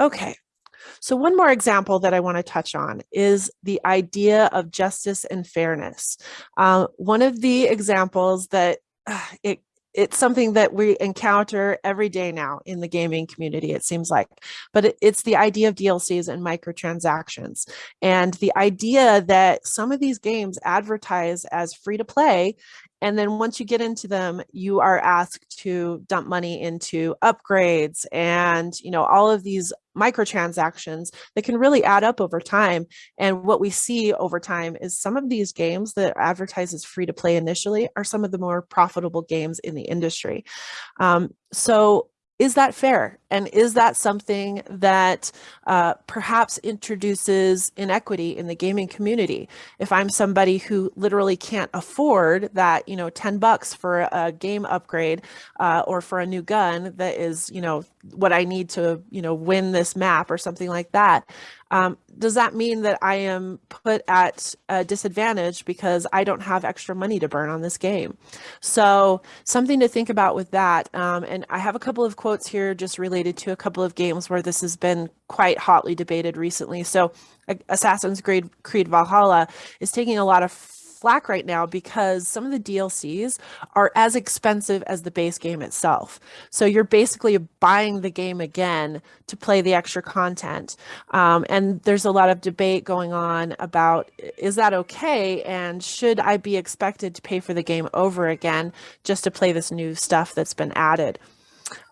Okay, so one more example that I want to touch on is the idea of justice and fairness. Uh, one of the examples that uh, it it's something that we encounter every day now in the gaming community, it seems like, but it's the idea of DLCs and microtransactions. And the idea that some of these games advertise as free to play and then once you get into them, you are asked to dump money into upgrades and, you know, all of these microtransactions that can really add up over time. And what we see over time is some of these games that advertise as free to play initially are some of the more profitable games in the industry. Um, so is that fair? And is that something that uh, perhaps introduces inequity in the gaming community? If I'm somebody who literally can't afford that, you know, 10 bucks for a game upgrade uh, or for a new gun that is, you know, what I need to, you know, win this map or something like that, um, does that mean that I am put at a disadvantage because I don't have extra money to burn on this game? So something to think about with that. Um, and I have a couple of quotes here just related to a couple of games where this has been quite hotly debated recently. So Assassin's Creed, Creed Valhalla is taking a lot of flack right now because some of the DLCs are as expensive as the base game itself. So you're basically buying the game again to play the extra content. Um, and there's a lot of debate going on about is that okay? And should I be expected to pay for the game over again just to play this new stuff that's been added?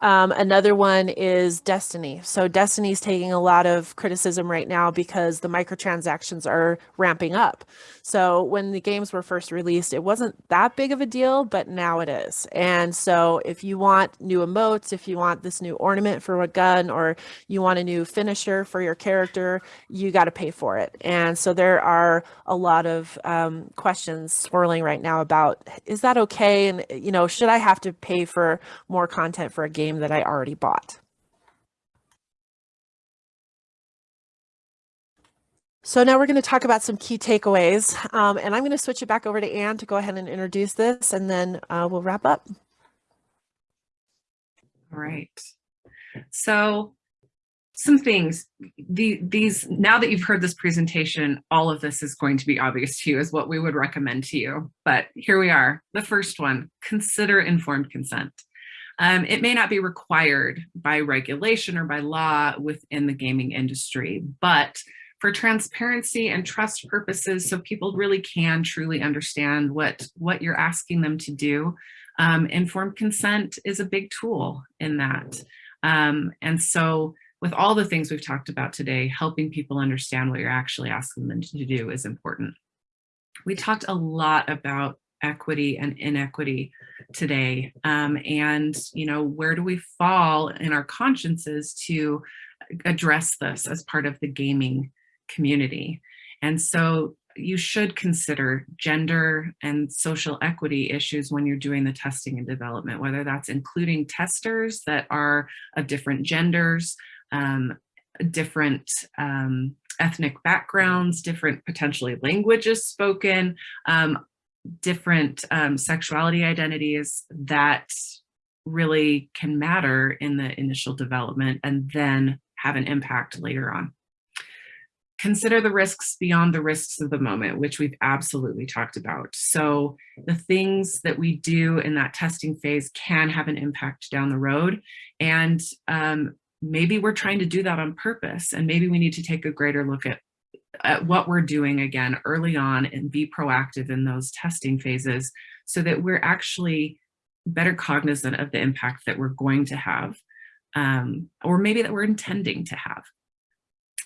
Um, another one is Destiny. So Destiny is taking a lot of criticism right now because the microtransactions are ramping up. So when the games were first released, it wasn't that big of a deal, but now it is. And so if you want new emotes, if you want this new ornament for a gun, or you want a new finisher for your character, you got to pay for it. And so there are a lot of um, questions swirling right now about, is that okay? And, you know, should I have to pay for more content for a game that I already bought. So now we're going to talk about some key takeaways, um, and I'm going to switch it back over to Anne to go ahead and introduce this, and then uh, we'll wrap up. All right. So some things, the, these, now that you've heard this presentation, all of this is going to be obvious to you is what we would recommend to you. But here we are. The first one, consider informed consent. Um, it may not be required by regulation or by law within the gaming industry, but for transparency and trust purposes, so people really can truly understand what, what you're asking them to do, um, informed consent is a big tool in that. Um, and so with all the things we've talked about today, helping people understand what you're actually asking them to do is important. We talked a lot about equity and inequity today. Um, and you know where do we fall in our consciences to address this as part of the gaming community? And so you should consider gender and social equity issues when you're doing the testing and development whether that's including testers that are of different genders um, different um, ethnic backgrounds, different potentially languages spoken, um, different um, sexuality identities that really can matter in the initial development and then have an impact later on. Consider the risks beyond the risks of the moment, which we've absolutely talked about. So the things that we do in that testing phase can have an impact down the road. And um, maybe we're trying to do that on purpose. And maybe we need to take a greater look at at what we're doing again early on and be proactive in those testing phases so that we're actually better cognizant of the impact that we're going to have um, or maybe that we're intending to have.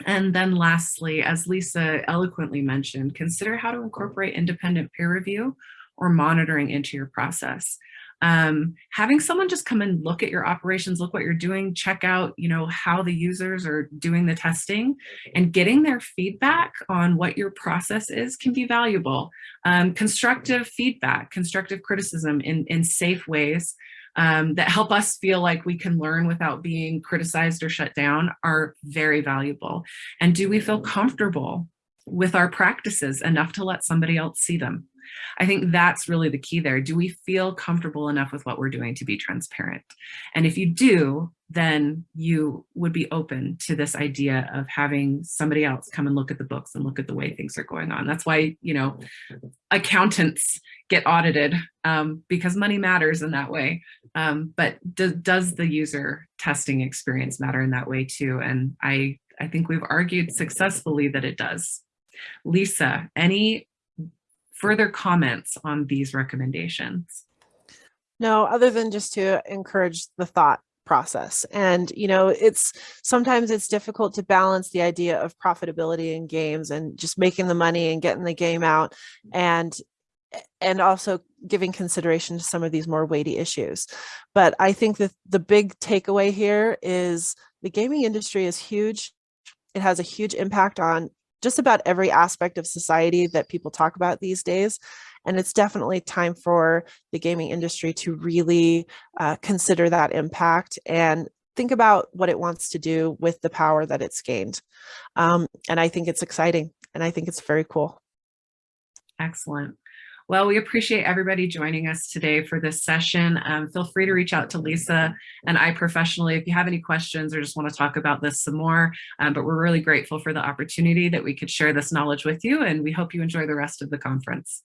And then lastly, as Lisa eloquently mentioned, consider how to incorporate independent peer review or monitoring into your process um, having someone just come and look at your operations, look what you're doing, check out, you know, how the users are doing the testing and getting their feedback on what your process is can be valuable. Um, constructive feedback, constructive criticism in, in safe ways um, that help us feel like we can learn without being criticized or shut down are very valuable. And do we feel comfortable with our practices enough to let somebody else see them? I think that's really the key there. Do we feel comfortable enough with what we're doing to be transparent? And if you do, then you would be open to this idea of having somebody else come and look at the books and look at the way things are going on. That's why, you know, accountants get audited um, because money matters in that way. Um, but do, does the user testing experience matter in that way too? And I, I think we've argued successfully that it does. Lisa, any further comments on these recommendations? No, other than just to encourage the thought process. And, you know, it's sometimes it's difficult to balance the idea of profitability in games and just making the money and getting the game out and and also giving consideration to some of these more weighty issues. But I think that the big takeaway here is the gaming industry is huge. It has a huge impact on just about every aspect of society that people talk about these days. And it's definitely time for the gaming industry to really uh, consider that impact and think about what it wants to do with the power that it's gained. Um, and I think it's exciting and I think it's very cool. Excellent. Well, we appreciate everybody joining us today for this session. Um, feel free to reach out to Lisa and I professionally if you have any questions or just want to talk about this some more. Um, but we're really grateful for the opportunity that we could share this knowledge with you and we hope you enjoy the rest of the conference.